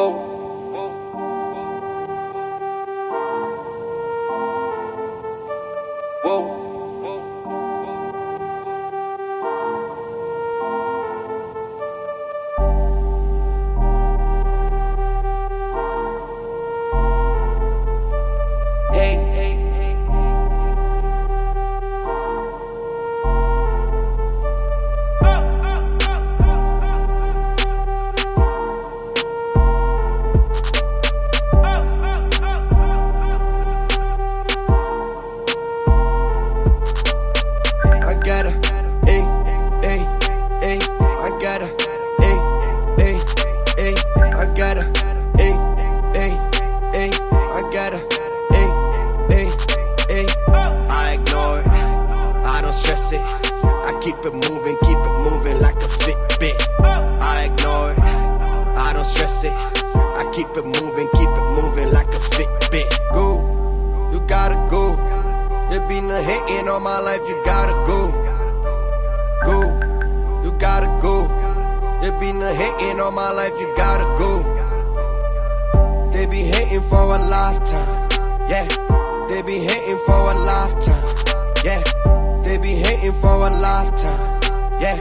Whoa. keep it moving, keep it moving like a Fitbit. I ignore it, I don't stress it. I keep it moving, keep it moving like a Fitbit. Go, you gotta go. There be a hating on my life, you gotta go. Go, you gotta go. There be a hating on my life, you gotta go. They be hating for a lifetime, yeah. They be hating for a lifetime, yeah. They be hating for a lifetime, yeah.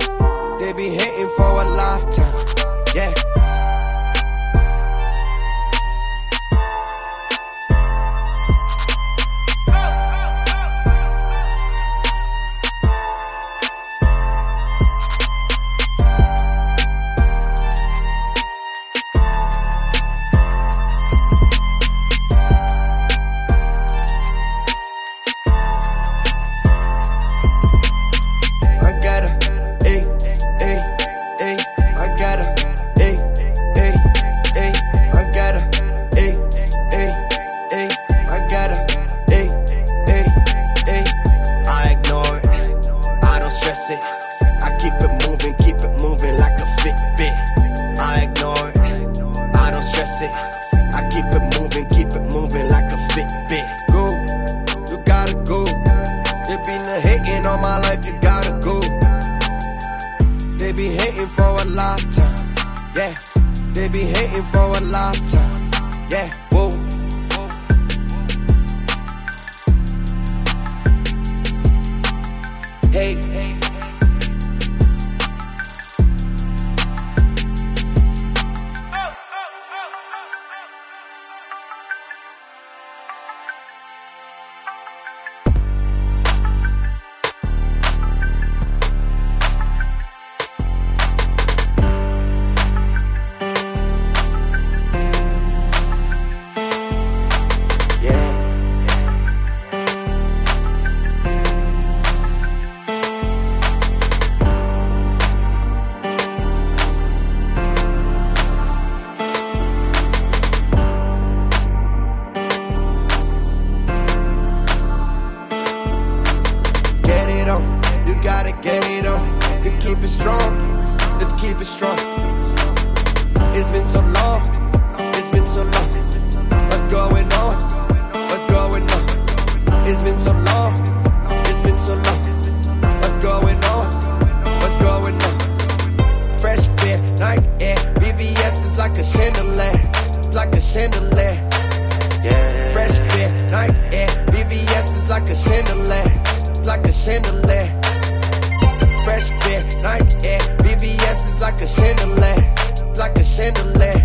They be hating for a lifetime, yeah. They be hating for a lifetime, yeah. Whoa. Hey, it on, you gotta get it on. You keep it strong, let's keep it strong. It's been so long, it's been so long. What's going on? What's going on? It's been so long, it's been so long. What's going on? What's going on? Fresh fit, Nike Air, VVS is like a chandelier, like a chandelier. Yeah. Fresh fit, Nike Air, VVS is like a chandelier, like a chandelier. Fresh fit, Nike Air, VVS is like a chandelier, like a chandelier.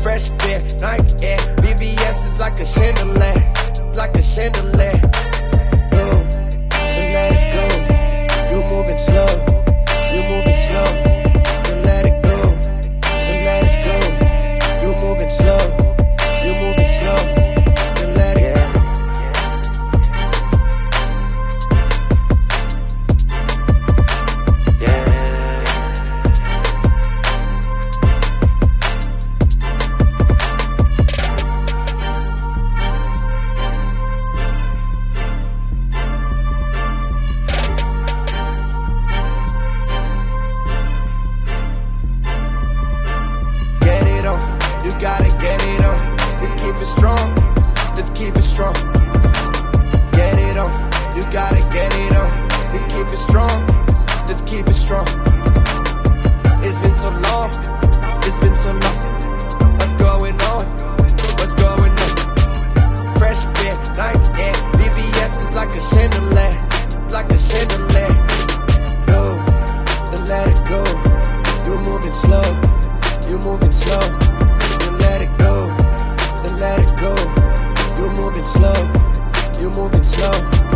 Fresh fit, Nike Air, VVS is like a chandelier, like a chandelier. it strong. Let's keep it strong. It's been so long. It's been so long. What's going on? What's going on? Fresh bit like that. VVS is like a chandelier. Like a chandelier. No, then let it go. You're moving slow. You're moving slow. Then let it go. Then let it go. You're moving slow. You're moving slow.